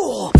Oh!